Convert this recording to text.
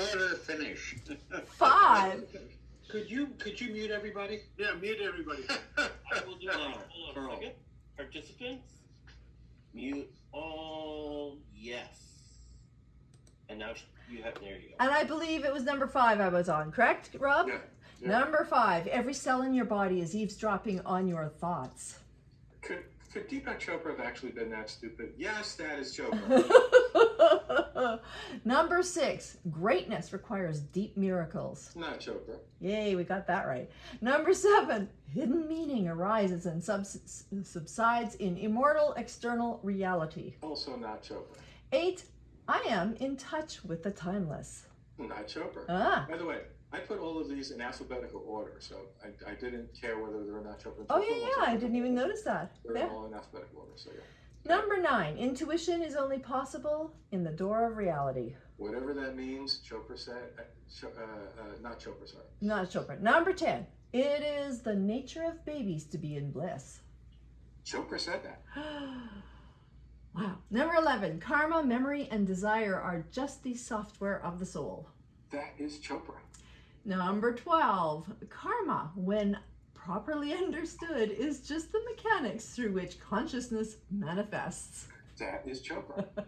order to finish. Five. Could you, could you mute everybody? Yeah, mute everybody. I will do that. Hold on Carl. a second. Participants, mute all. Yes. And now you have. There you go. And I believe it was number five I was on, correct, Rob? Yeah, yeah. Number five. Every cell in your body is eavesdropping on your thoughts. Could, could Deepak Chopra have actually been that stupid? Yes, that is Chopra. Number six. Greatness requires deep miracles. Not Chopra. Yay, we got that right. Number seven. Hidden meaning arises and subs- subsides in immortal external reality. Also not Chopra. Eight. I am in touch with the timeless. Not Chopra. Ah. By the way, I put all of these in alphabetical order, so I, I didn't care whether they were not Chopra. Oh yeah, yeah. I didn't even notice that. They're There. all in alphabetical order, so yeah. Number nine, intuition is only possible in the door of reality. Whatever that means, Chopra said, uh, uh, uh, not Chopra, sorry. Not Chopra. Number 10, it is the nature of babies to be in bliss. Chopra said that. wow. Number 11, karma, memory, and desire are just the software of the soul. That is Chopra. Number 12, karma, when properly understood, is just the mechanics through which consciousness manifests. That is Chopra.